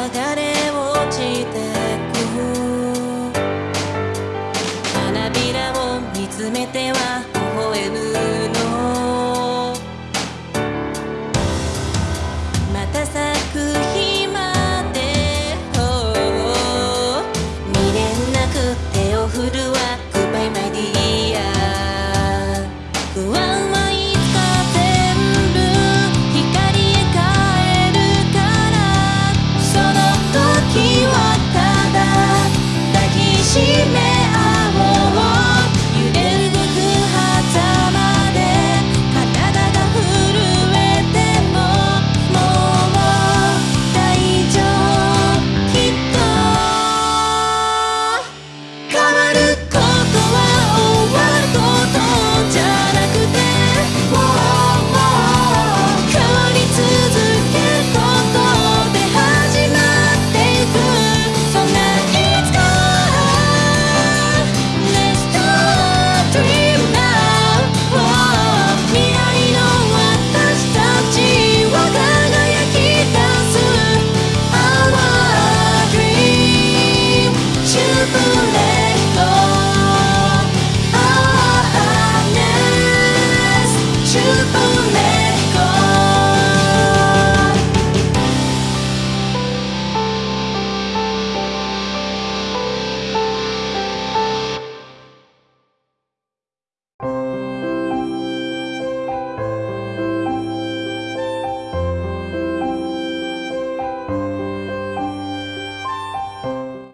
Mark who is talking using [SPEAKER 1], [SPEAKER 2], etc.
[SPEAKER 1] 剥がれ落ちてく。花びらを見つめては微笑む。truthfulness.